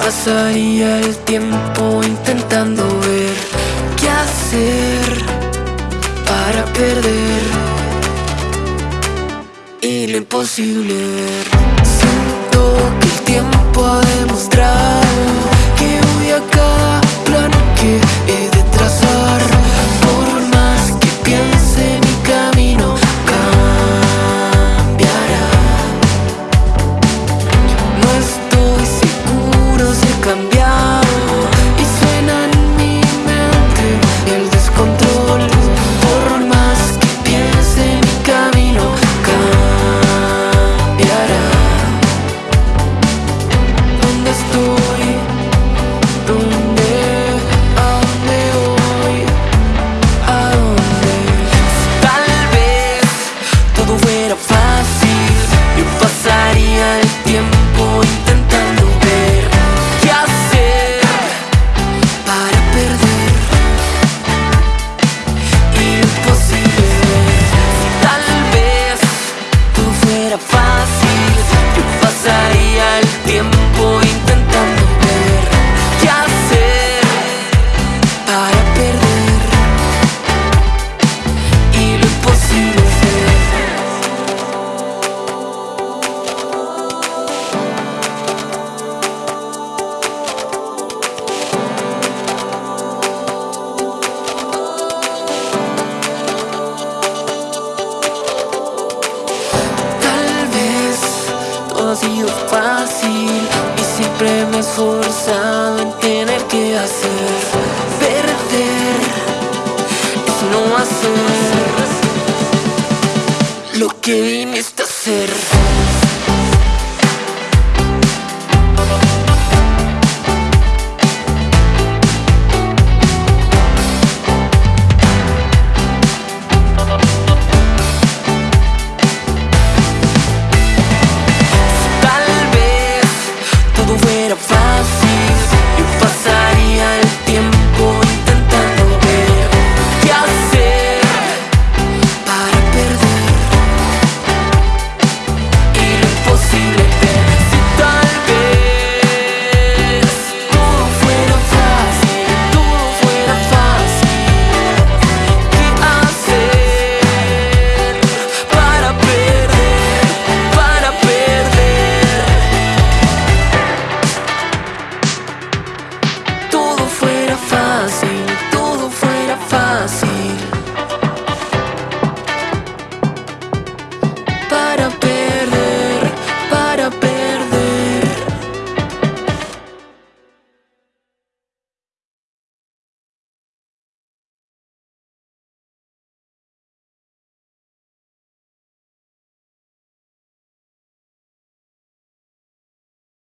Pasaría el tiempo intentando ver qué hacer para perder y lo imposible. Siento que el tiempo ha sido fácil Y siempre me he esforzado en tener que hacer Perder es no hacer Lo que viniste a hacer.